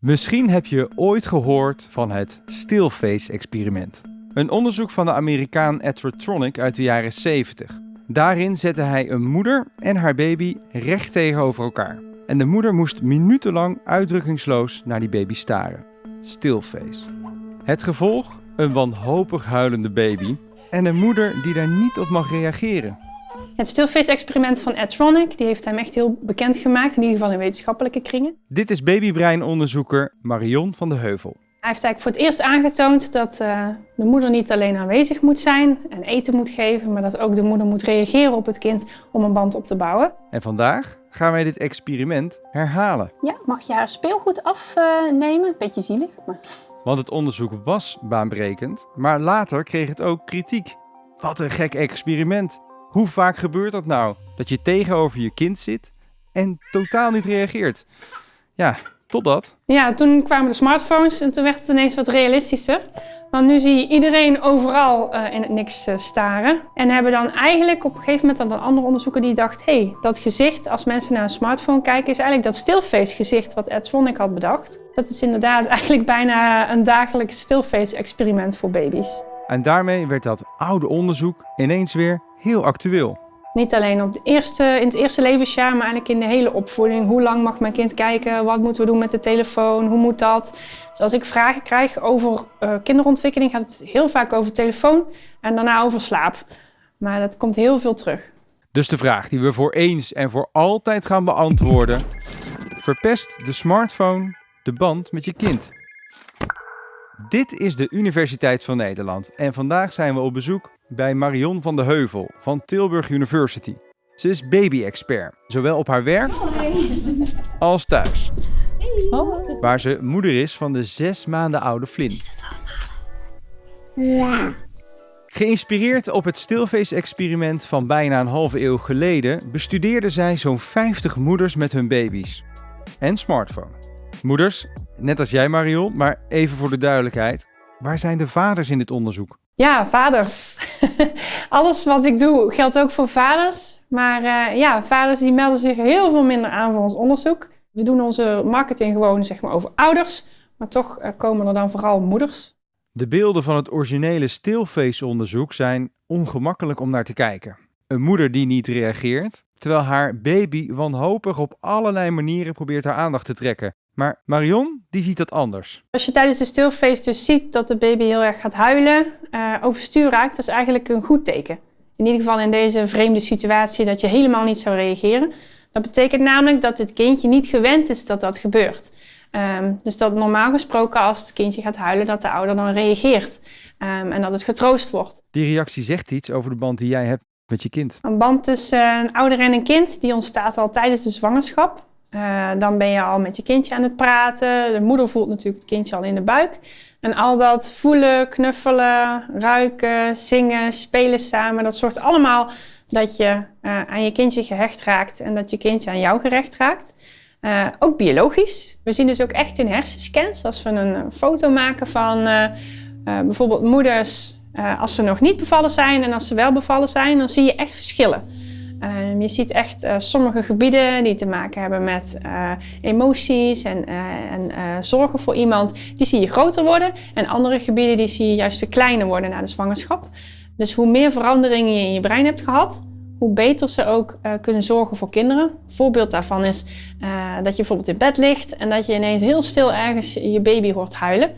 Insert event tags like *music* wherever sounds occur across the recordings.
Misschien heb je ooit gehoord van het stillface-experiment. Een onderzoek van de Amerikaan Tronick uit de jaren 70. Daarin zette hij een moeder en haar baby recht tegenover elkaar. En de moeder moest minutenlang uitdrukkingsloos naar die baby staren. Stillface. Het gevolg? Een wanhopig huilende baby en een moeder die daar niet op mag reageren. Het stillface-experiment van Ed Tronick, die heeft hem echt heel bekend gemaakt, in ieder geval in wetenschappelijke kringen. Dit is babybreinonderzoeker Marion van de Heuvel. Hij heeft eigenlijk voor het eerst aangetoond dat uh, de moeder niet alleen aanwezig moet zijn en eten moet geven, maar dat ook de moeder moet reageren op het kind om een band op te bouwen. En vandaag gaan wij dit experiment herhalen. Ja, mag je haar speelgoed afnemen? Beetje zielig, maar... Want het onderzoek was baanbrekend, maar later kreeg het ook kritiek. Wat een gek experiment. Hoe vaak gebeurt dat nou? Dat je tegenover je kind zit en totaal niet reageert. Ja, totdat. Ja, toen kwamen de smartphones en toen werd het ineens wat realistischer. Want nu zie je iedereen overal uh, in het niks uh, staren. En hebben dan eigenlijk op een gegeven moment dan een andere onderzoeker die dacht... hé, hey, dat gezicht, als mensen naar een smartphone kijken... is eigenlijk dat stillface gezicht wat Ed Swonnick had bedacht. Dat is inderdaad *laughs* eigenlijk bijna een dagelijks stillface experiment voor baby's. En daarmee werd dat oude onderzoek ineens weer heel actueel. Niet alleen op de eerste, in het eerste levensjaar, maar eigenlijk in de hele opvoeding. Hoe lang mag mijn kind kijken? Wat moeten we doen met de telefoon? Hoe moet dat? Dus als ik vragen krijg over uh, kinderontwikkeling, gaat het heel vaak over telefoon en daarna over slaap. Maar dat komt heel veel terug. Dus de vraag die we voor eens en voor altijd gaan beantwoorden. Verpest de smartphone de band met je kind? Dit is de Universiteit van Nederland en vandaag zijn we op bezoek bij Marion van de Heuvel van Tilburg University. Ze is baby-expert, zowel op haar werk als thuis. Waar ze moeder is van de zes maanden oude Flynn. Ja. Geïnspireerd op het stilface-experiment van bijna een halve eeuw geleden bestudeerde zij zo'n 50 moeders met hun baby's. En smartphone. Moeders, net als jij Marion, maar even voor de duidelijkheid. Waar zijn de vaders in dit onderzoek? Ja, vaders. *laughs* Alles wat ik doe geldt ook voor vaders. Maar uh, ja, vaders die melden zich heel veel minder aan voor ons onderzoek. We doen onze marketing gewoon zeg maar, over ouders. Maar toch uh, komen er dan vooral moeders. De beelden van het originele stillface-onderzoek zijn ongemakkelijk om naar te kijken. Een moeder die niet reageert, terwijl haar baby wanhopig op allerlei manieren probeert haar aandacht te trekken. Maar Marion, die ziet dat anders. Als je tijdens de stilface dus ziet dat de baby heel erg gaat huilen, uh, overstuur raakt, dat is eigenlijk een goed teken. In ieder geval in deze vreemde situatie dat je helemaal niet zou reageren. Dat betekent namelijk dat het kindje niet gewend is dat dat gebeurt. Um, dus dat normaal gesproken als het kindje gaat huilen, dat de ouder dan reageert. Um, en dat het getroost wordt. Die reactie zegt iets over de band die jij hebt met je kind. Een band tussen een ouder en een kind, die ontstaat al tijdens de zwangerschap. Uh, dan ben je al met je kindje aan het praten. De moeder voelt natuurlijk het kindje al in de buik. En al dat voelen, knuffelen, ruiken, zingen, spelen samen, dat zorgt allemaal dat je uh, aan je kindje gehecht raakt en dat je kindje aan jou gerecht raakt. Uh, ook biologisch. We zien dus ook echt in hersenscans, als we een foto maken van bijvoorbeeld moeders als ze nog niet bevallen zijn en als ze wel bevallen zijn, dan zie je echt verschillen. Um, je ziet echt uh, sommige gebieden die te maken hebben met uh, emoties en, en zorgen voor iemand, die zie je groter worden. En andere gebieden die zie je juist verkleinen worden na de zwangerschap. Dus hoe meer veranderingen je in je brein hebt gehad, hoe beter ze ook kunnen zorgen voor kinderen. Een voorbeeld daarvan is dat je bijvoorbeeld in bed ligt en dat je ineens heel stil ergens je baby hoort huilen.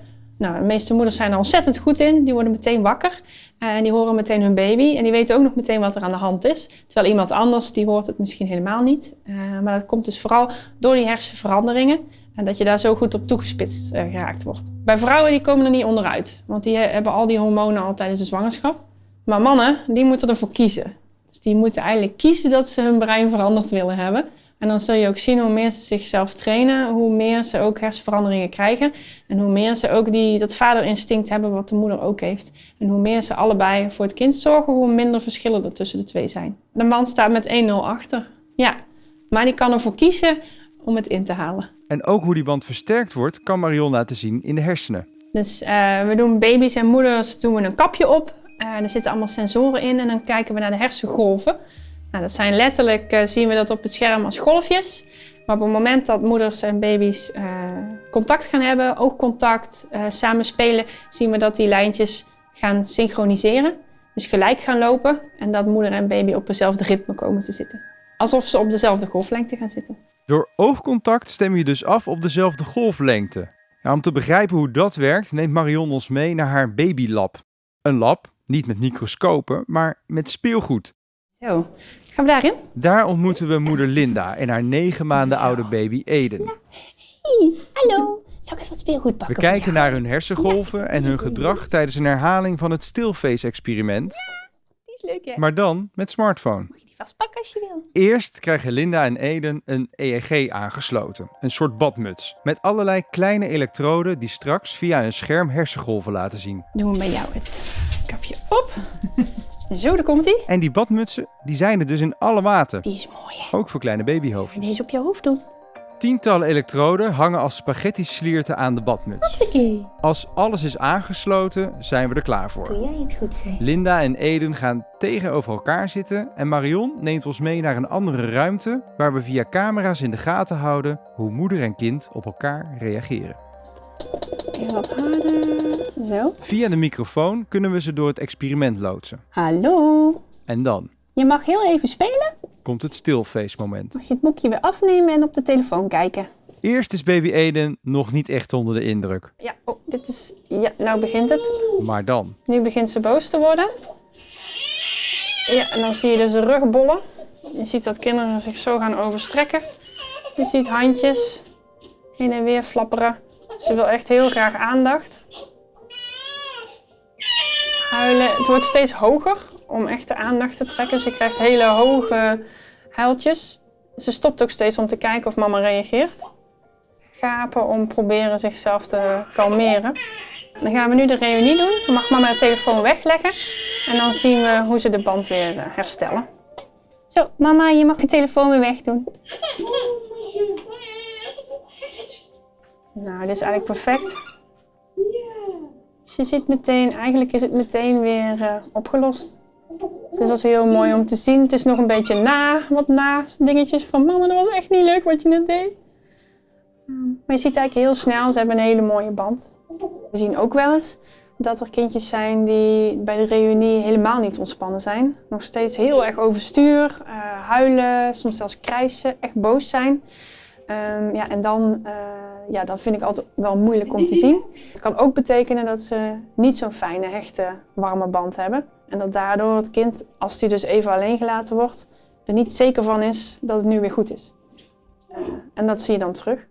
Nou, de meeste moeders zijn er ontzettend goed in. Die worden meteen wakker uh, en die horen meteen hun baby. En die weten ook nog meteen wat er aan de hand is. Terwijl iemand anders, die hoort het misschien helemaal niet. Uh, maar dat komt dus vooral door die hersenveranderingen. En dat je daar zo goed op toegespitst uh, geraakt wordt. Bij vrouwen die komen er niet onderuit. Want die hebben al die hormonen al tijdens de zwangerschap. Maar mannen, die moeten ervoor kiezen. Dus die moeten eigenlijk kiezen dat ze hun brein veranderd willen hebben. En dan zul je ook zien hoe meer ze zichzelf trainen, hoe meer ze ook hersenveranderingen krijgen. En hoe meer ze ook die, dat vaderinstinct hebben wat de moeder ook heeft. En hoe meer ze allebei voor het kind zorgen, hoe minder verschillen er tussen de twee zijn. De man staat met 1-0 achter. Ja, maar die kan ervoor kiezen om het in te halen. En ook hoe die band versterkt wordt, kan Marion laten zien in de hersenen. Dus uh, we doen baby's en moeders doen we een kapje op. Uh, er zitten allemaal sensoren in en dan kijken we naar de hersengolven. Nou, dat zijn letterlijk, uh, zien we dat op het scherm als golfjes. Maar op het moment dat moeders en baby's eh, contact gaan hebben, oogcontact, eh, samen spelen, zien we dat die lijntjes gaan synchroniseren. Dus gelijk gaan lopen en dat moeder en baby op hetzelfde ritme komen te zitten. Alsof ze op dezelfde golflengte gaan zitten. Door oogcontact stem je dus af op dezelfde golflengte. Ja, om te begrijpen hoe dat werkt, neemt Marion ons mee naar haar babylab. Een lab, niet met microscopen, maar met speelgoed. Zo, gaan we daarin? Daar ontmoeten we moeder Linda en haar negen maanden oude baby Eden. Hey, hallo. Zal ik eens wat speelgoed We pakken? voor kijken jou? naar hun hersengolven en hun gedrag tijdens een herhaling van het stilface-experiment, Die is leuk, hè? maar dan met smartphone. Mag je die vastpakken als je wil? Eerst krijgen Linda en Eden een EEG aangesloten, een soort badmuts, met allerlei kleine elektroden die straks via een scherm hersengolven laten zien. Doen we bij jou het kapje op. *laughs* Zo, daar komt ie. En die badmutsen, die zijn er dus in alle maten, Die is mooi, hè? ook voor kleine babyhoofdjes. deze op je hoofd doen? Tientallen elektroden hangen als spaghetti-slierten aan de badmuts. Als alles is aangesloten, zijn we er klaar voor. Doe jij het goed, zeg. Linda en Eden gaan tegenover elkaar zitten en Marion neemt ons mee naar een andere ruimte waar we via camera's in de gaten houden hoe moeder en kind op elkaar reageren. Wat harder. Zo. Via de microfoon kunnen we ze door het experiment loodsen. Hallo. En dan Je mag heel even spelen. komt het stilface moment. Mag je het boekje weer afnemen en op de telefoon kijken. Eerst is baby Eden nog niet echt onder de indruk, Ja, oh, dit is... Ja, nou begint het. maar dan. Nu begint ze boos te worden. Ja, en dan zie je dus de rug bollen. Je ziet dat kinderen zich zo gaan overstrekken. Je ziet handjes heen en weer flapperen. Ze wil echt heel graag aandacht. Huilen. Het wordt steeds hoger om echt de aandacht te trekken. Ze krijgt hele hoge huiltjes. Ze stopt ook steeds om te kijken of mama reageert. Gapen om proberen zichzelf te kalmeren. Dan gaan we nu de reunie doen. Dan mag mama de telefoon wegleggen. En dan zien we hoe ze de band weer eh, herstellen. Zo, mama, je mag je telefoon weer wegdoen. Nou, dit is eigenlijk perfect. Je ziet meteen, eigenlijk is het meteen weer eh, opgelost. Dus dit was heel mooi om te zien. Het is nog een beetje na, wat na dingetjes van mama, dat was echt niet leuk wat je net deed. Maar je ziet eigenlijk heel snel, ze hebben een hele mooie band. We zien ook wel eens dat er kindjes zijn die bij de reunie helemaal niet ontspannen zijn. Nog steeds heel erg overstuur, eh, huilen, soms zelfs krijsen, echt boos zijn. Ehm, ja, en dan, eh, ja, dat vind ik altijd wel moeilijk om te zien. Het kan ook betekenen dat ze niet zo'n fijne, hechte, warme band hebben. En dat daardoor het kind, als hij dus even alleen gelaten wordt, er niet zeker van is dat het nu weer goed is. Eh, en dat zie je dan terug.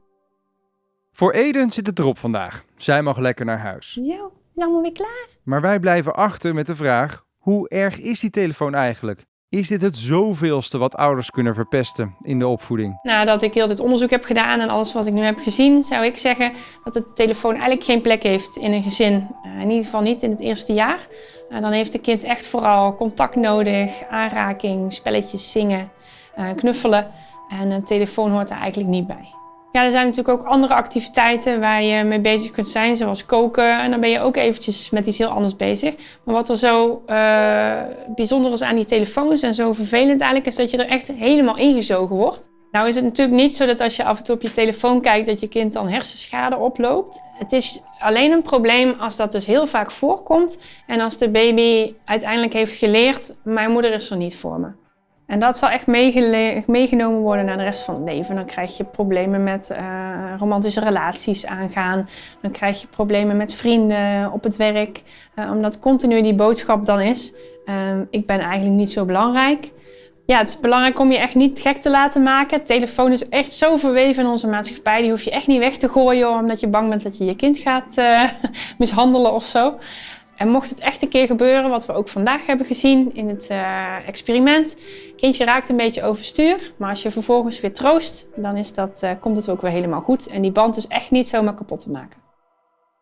Voor Eden zit het erop vandaag. Zij mag lekker naar huis. Zo, is allemaal weer klaar? Maar wij blijven achter met de vraag: hoe erg is die telefoon eigenlijk? Is dit het zoveelste wat ouders kunnen verpesten in de opvoeding? Nadat ik heel dit onderzoek heb gedaan en alles wat ik nu heb gezien, zou ik zeggen dat de telefoon eigenlijk geen plek heeft in een gezin. Eh, in ieder geval niet in het eerste jaar. Eh, dan heeft het kind echt vooral contact nodig, aanraking, spelletjes, zingen, eh, knuffelen. En een telefoon hoort er eigenlijk niet bij. Ja, er zijn natuurlijk ook andere activiteiten waar je mee bezig kunt zijn, zoals koken. En dan ben je ook eventjes met iets heel anders bezig. Maar wat er zo eh, bijzonder is aan die telefoons en zo vervelend eigenlijk, is dat je er echt helemaal ingezogen wordt. Nou is het natuurlijk niet zo dat als je af en toe op je telefoon kijkt, dat je kind dan hersenschade oploopt. Het is alleen een probleem als dat dus heel vaak voorkomt en als de baby uiteindelijk heeft geleerd, mijn moeder is er niet voor me. En dat zal echt meegenomen worden naar de rest van het leven. Dan krijg je problemen met eh, romantische relaties aangaan. Dan krijg je problemen met vrienden op het werk. Eh, omdat continu die boodschap dan is, eh, ik ben eigenlijk niet zo belangrijk. Ja, het is belangrijk om je echt niet gek te laten maken. Telefoon is echt zo verweven in onze maatschappij. Die hoef je echt niet weg te gooien omdat je bang bent dat je je kind gaat eh, *laughs* mishandelen of zo. En mocht het echt een keer gebeuren, wat we ook vandaag hebben gezien in het eh, experiment. Kindje raakt een beetje overstuur, maar als je vervolgens weer troost, dan is dat, eh, komt het ook weer helemaal goed. En die band is echt niet zomaar kapot te maken.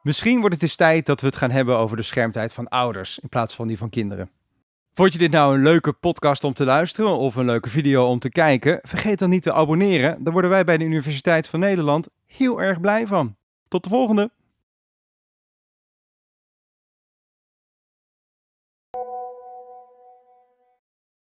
Misschien wordt het eens tijd dat we het gaan hebben over de schermtijd van ouders in plaats van die van kinderen. Vond je dit nou een leuke podcast om te luisteren of een leuke video om te kijken? Vergeet dan niet te abonneren. Daar worden wij bij de Universiteit van Nederland heel erg blij van. Tot de volgende!